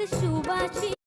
que chuva te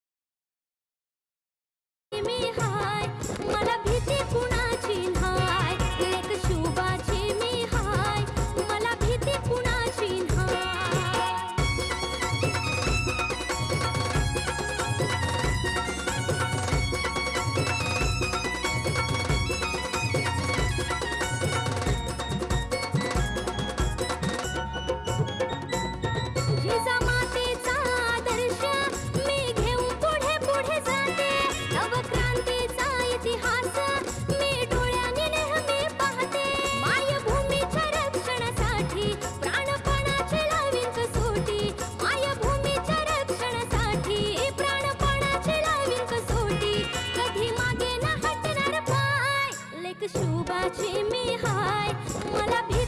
wanna be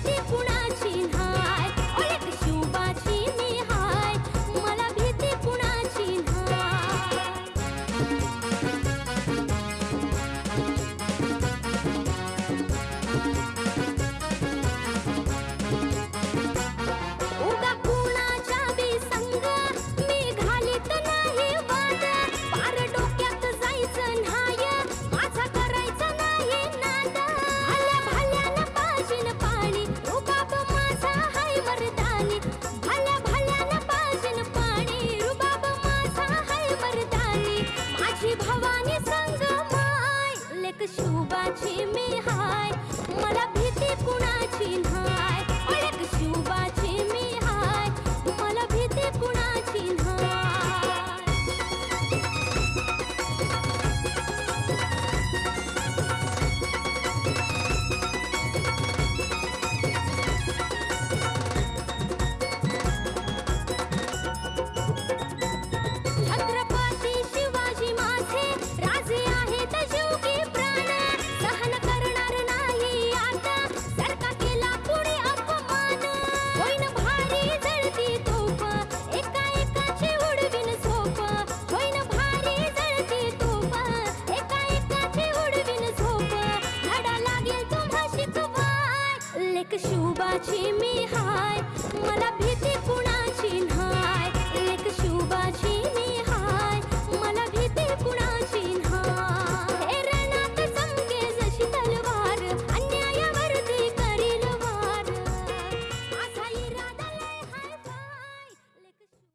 青梅海。team.